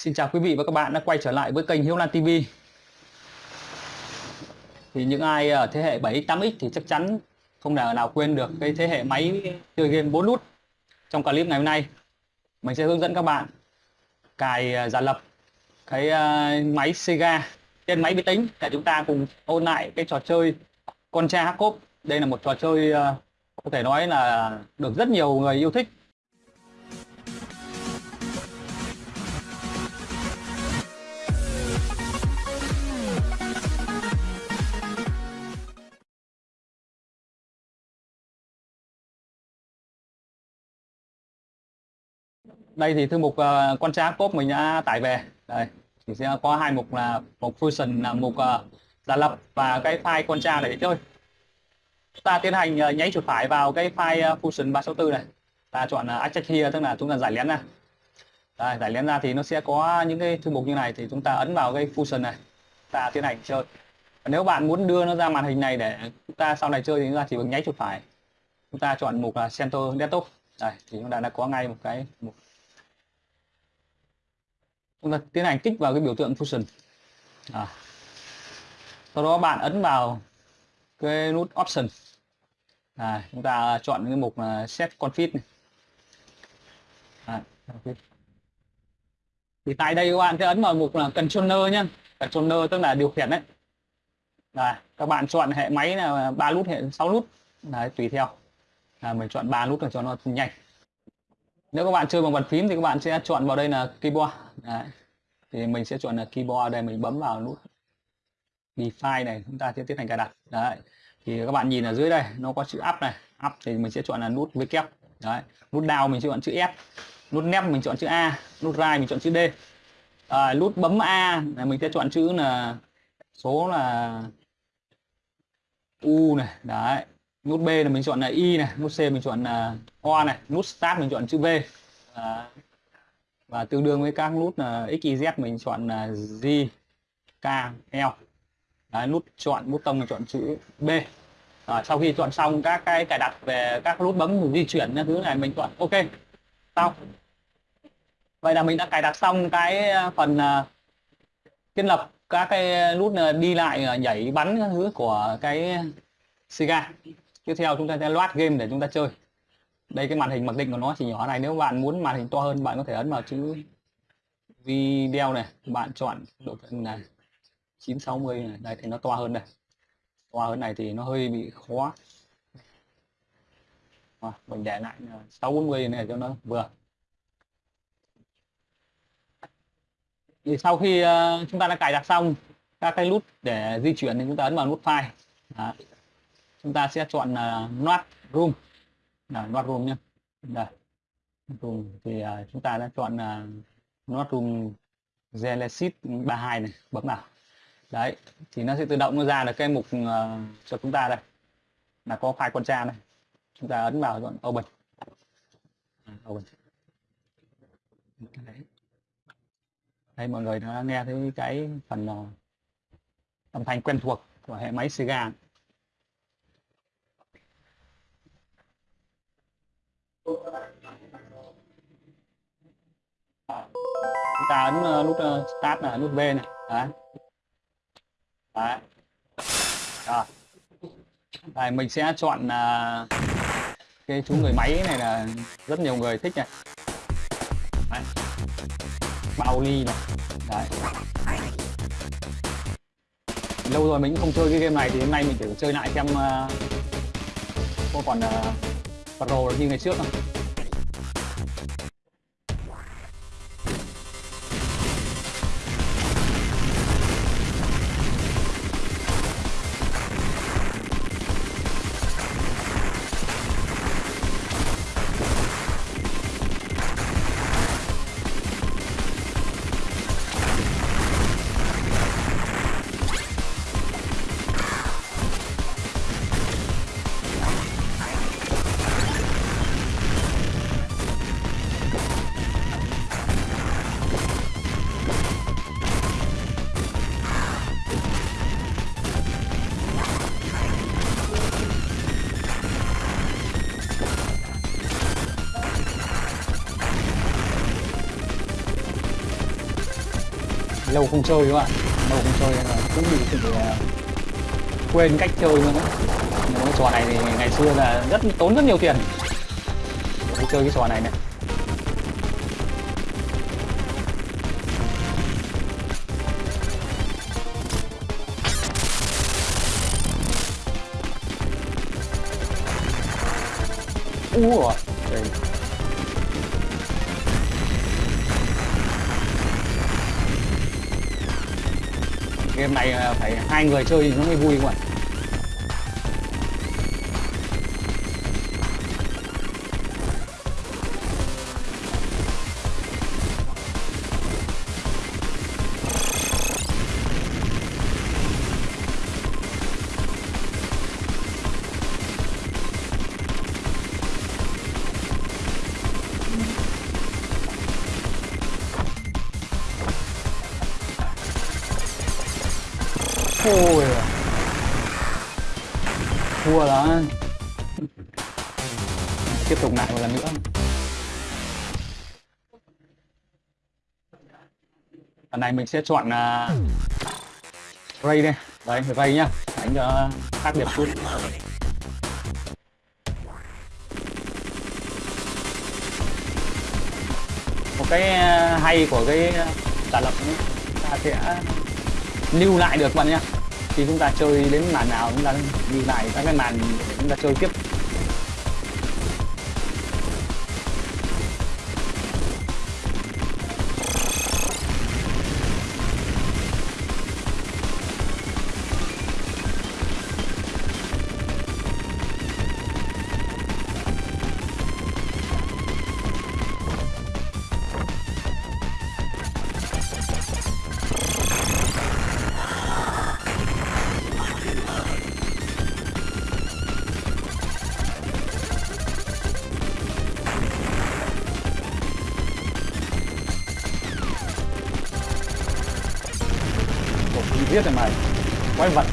Xin chào quý vị và các bạn đã quay trở lại với kênh Hiếu Lan TV. Thì những ai ở thế hệ 7x, 8x thì chắc chắn không thể nào quên được cái thế hệ máy chơi game 4 nút. Trong clip ngày hôm nay, mình sẽ hướng dẫn các bạn cài à, giả lập cái à, máy Sega trên máy vi tính để chúng ta cùng ôn lại cái trò chơi Contra Hackop. Đây là một trò chơi à, có thể nói là được rất nhiều người yêu thích đây thì thư mục uh, con trá cốt mình đã tải về. Đây thì sẽ có hai mục là mục fusion là mục ờ, uh, giả lập và cái file con tra để chơi. Ta tiến hành ờ, uh, nháy chuột phải vào cái file uh, function 364 này. Ta chọn uh, extract here tức là chúng ta giải lén ra. Đây, giải lén ra thì nó sẽ có những cái thư mục như này thì chúng ta ấn vào cái fusion này. Ta tiến hành chơi. Nếu bạn muốn đưa nó ra màn hình này để chúng ta sau này chơi thì chúng ta chỉ cần nháy chuột phải. Chúng ta chọn mục là center desktop. Đây thì chúng ta đã có ngay một cái mục chúng ta tiến hành kích vào cái biểu tượng fusion. À. sau đó bạn ấn vào cái nút option. À, chúng ta chọn cái mục là set config này. À, thì tại đây các bạn sẽ ấn vào mục là controller nhé controller tức là điều khiển đấy. Đấy, các bạn chọn hệ máy là ba nút hệ 6 nút. Đấy, tùy theo. À, mình chọn ba nút là cho nó nhanh nếu các bạn chơi bằng bàn phím thì các bạn sẽ chọn vào đây là keyboard. Đấy. thì mình sẽ chọn là keyboard đây mình bấm vào nút define này chúng ta sẽ tiến hành cài đặt. Đấy. thì các bạn nhìn ở dưới đây nó có chữ up này. Up thì mình sẽ chọn là nút V kép Đấy. nút down mình sẽ chọn chữ S nút nep mình chọn chữ A. Nút right mình chọn chữ D. À, nút bấm A là mình sẽ chọn chữ là số là U này. Đấy nút B là mình chọn là Y này nút C mình chọn là O này nút Start mình chọn chữ V. À, và tương đương với các nút là X, Y, Z mình chọn là Z, K, L. Đấy, nút chọn bút tông mình chọn chữ B. À, sau khi chọn xong các cái cài đặt về các nút bấm di chuyển thứ này mình chọn OK. Xong vậy là mình đã cài đặt xong cái ờ, phần ờ, uh, thiết lập các cái nút đi lại nhảy bắn các thứ của cái Siga tiếp theo chúng ta sẽ loát game để chúng ta chơi. Đây cái màn hình mặc định của nó chỉ nhỏ này nếu bạn muốn màn hình to hơn bạn có thể ấn vào chữ video này bạn chọn độ phân này 960 này. Đây thì nó to hơn đây. To hơn này thì nó hơi bị khó. À, mình để lại 640 này cho nó vừa. Thì sau khi uh, chúng ta đã cài đặt xong các cái nút để di chuyển thì chúng ta ấn vào nút file. Đó chúng ta sẽ chọn là uh, not room. Là not room nhé đây. Room thì uh, chúng ta đã chọn là uh, not room Genesis 32 này bấm vào. Đấy thì nó sẽ tự động nó ra được cái mục uh, cho chúng ta đây. Là có file con tra này. Chúng ta ấn vào chọn open. À, open. Đấy. đây mọi người đã nghe thấy cái phần uh, âm thanh quen thuộc của hệ máy Sega. Chúng ta ấn uh, nút uh, start là nút V này. Đấy. Đấy. Rồi. Đấy, mình sẽ chọn uh, cái chú người máy này là rất nhiều người thích này. Đấy. bao ly này. Đấy. Lâu rồi mình cũng không chơi cái game này thì hôm nay mình thử chơi lại xem uh, có còn uh, pro như ngày trước không? Lâu không chơi các bạn. Lâu không chơi nên là cũng bị sự à, quên cách chơi nữa nhưng cái trò này thì ngày xưa là rất tốn rất nhiều tiền. Để chơi cái trò này này. Ủa, game này phải hai người chơi thì nó mới vui không ạ? Ôi à. Thua đó Tiếp tục lại một lần nữa. Lần này mình sẽ chọn uh, Ray đây. Đấy, Ray nhá. Đánh cho khác biệt chút. Một cái à, hay của cái trả lập ấy, ta sẽ lưu lại được bạn nhé. Khi chúng ta chơi đến màn nào chúng ta lưu lại các cái màn chúng ta chơi tiếp. Ủa, giết rồi mày Quái vật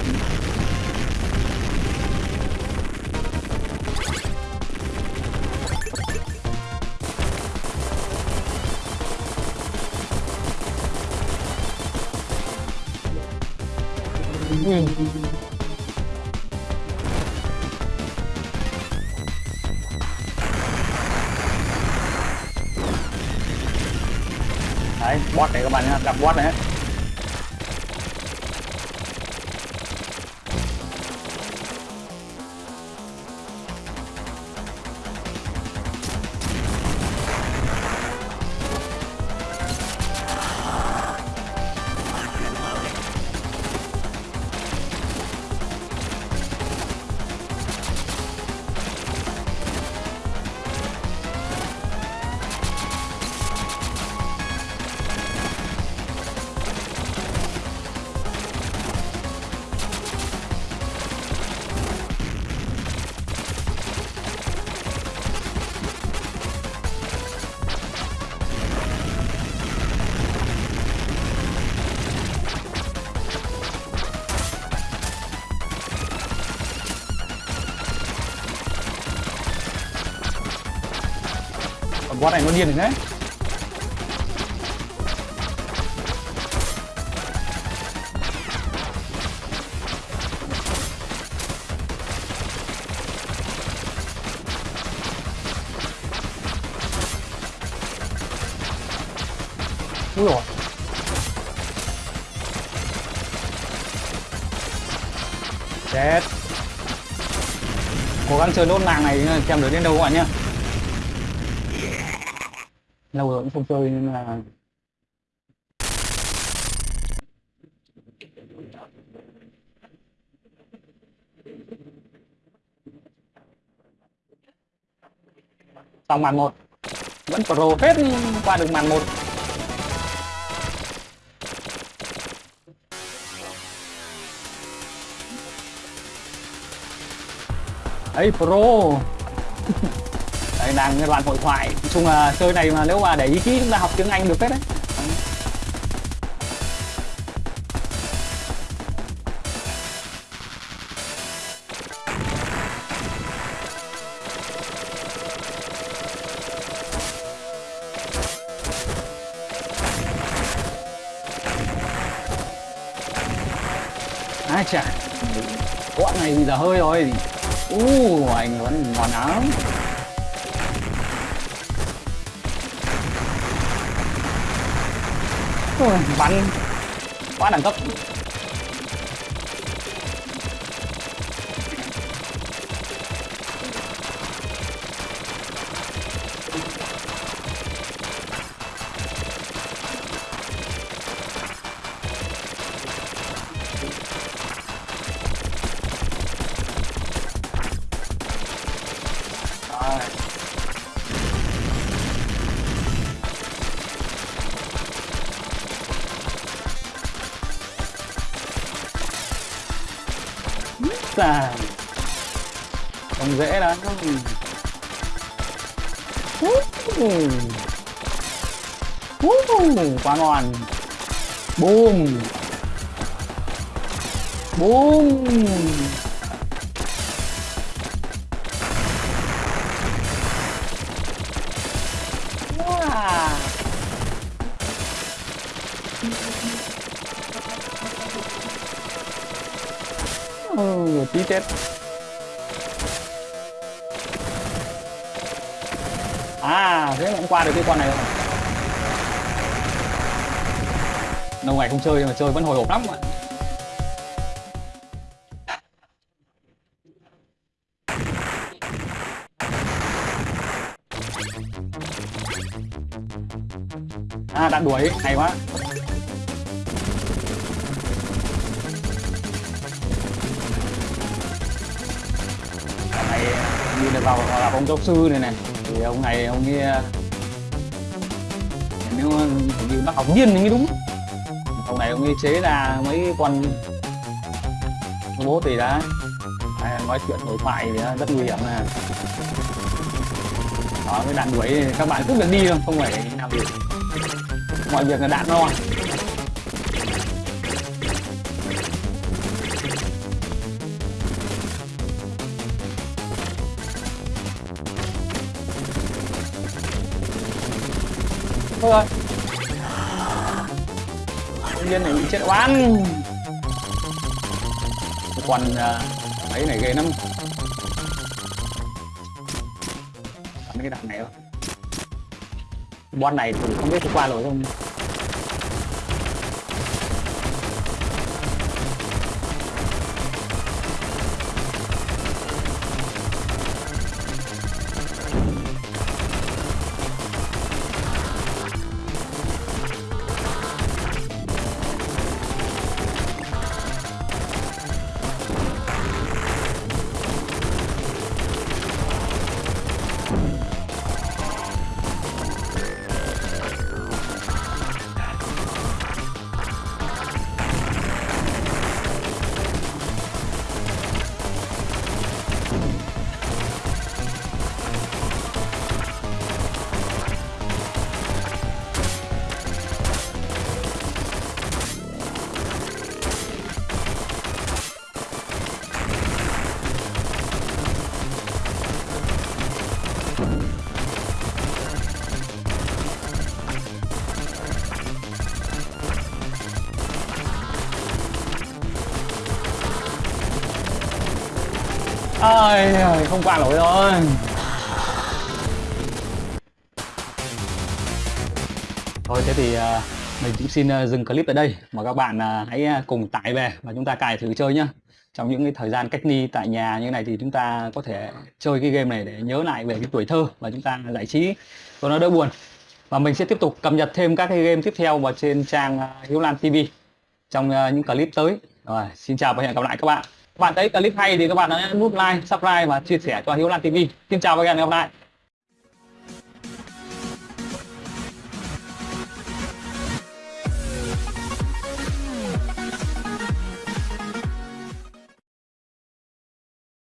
Ừ. đấy bot này các bạn nhá gặp bot này hết Ờ, Còn boss này nó điên rồi đấy. Úi dồi Chết. Cố gắng chơi nốt nàng này xem được đến đâu các bạn nhé Lâu rồi cũng không chơi nên là Xong màn một. Vẫn pro hết qua được màn một. Ấy, pro. lại đang cái đoạn hội thoại. Nói chung là chơi này mà nếu mà để ý kỹ chúng ta học tiếng anh được hết đấy. Chà. Bọn này thì giờ hơi rồi. U uh, anh vẫn ngon lắm. Ui, bắn quá đẳng cấp. Xà Không dễ lắm. Quá ngon. Boom! Boom! Tí chết. À thế mà cũng qua được cái con này rồi. Lâu ngày không chơi nhưng mà chơi vẫn hồi hộp lắm ạ. À đã đuổi, hay quá. Như là vào gặp ông giáo sư này này. Thì ông này ông nghe nếu như bác học viên thì mới đúng. Ông này ông ấy chế ra mấy con robot thì đã à, nói chuyện đối thoại thì rất nguy hiểm nè. Đó, cái đạn đuổi các bạn cứ việc đi thôi, không phải làm gì. Mọi việc là đạn lo thôi. Rồi nhiên này bị chết oan. Còn uh, à, ấy này ghê lắm. Bắn cái đạn này thôi bon này thì không biết có qua rồi không. Ơi không qua nổi rồi. Thôi, thế thì à, mình cũng xin à, dừng clip ở đây mà các bạn à, hãy cùng tải về và chúng ta cài thử chơi nhá. Trong những cái thời gian cách ly tại nhà như này thì chúng ta có thể chơi cái game này để nhớ lại về cái tuổi thơ và chúng ta giải trí. Cho nó đỡ buồn. Và mình sẽ tiếp tục cập nhật thêm các cái game tiếp theo vào trên trang Hiếu Lan TV trong những clip tới. Rồi, xin chào và hẹn gặp lại các bạn các bạn thấy clip hay thì các bạn hãy nút like, subscribe và chia sẻ cho Hiếu Lan TV xin chào và hẹn gặp lại.